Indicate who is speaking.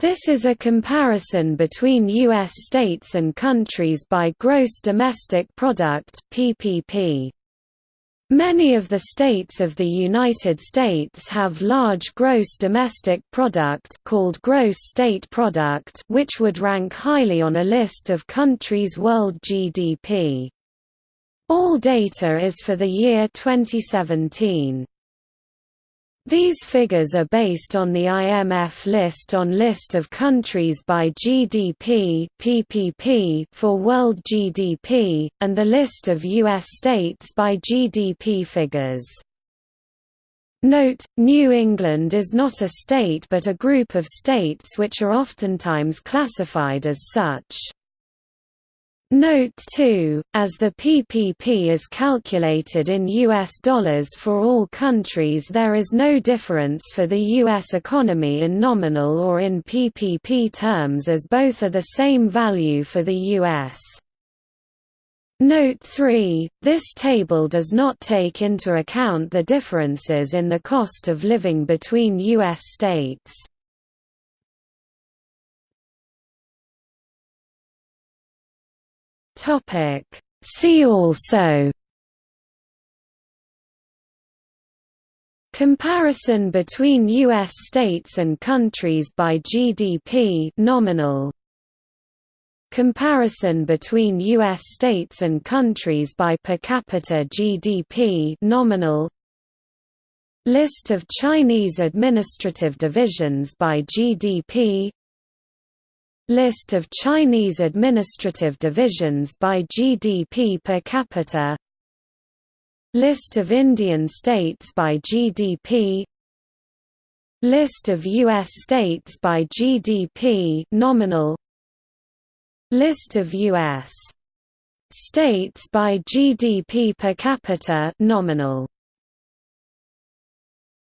Speaker 1: This is a comparison between U.S. states and countries by gross domestic product (PPP). Many of the states of the United States have large gross domestic product called gross state product which would rank highly on a list of countries' world GDP. All data is for the year 2017. These figures are based on the IMF list on list of countries by GDP (PPP) for world GDP and the list of US states by GDP figures. Note, New England is not a state but a group of states which are oftentimes classified as such. Note 2, as the PPP is calculated in US dollars for all countries there is no difference for the US economy in nominal or in PPP terms as both are the same value for the US. Note 3, this table does not take into account the differences in the cost of living between US states. Topic. See also Comparison between US states and countries by GDP nominal. Comparison between US states and countries by per capita GDP nominal. List of Chinese administrative divisions by GDP List of Chinese administrative divisions by GDP per capita List of Indian states by GDP List of U.S. states by GDP nominal List of U.S. states by GDP per capita nominal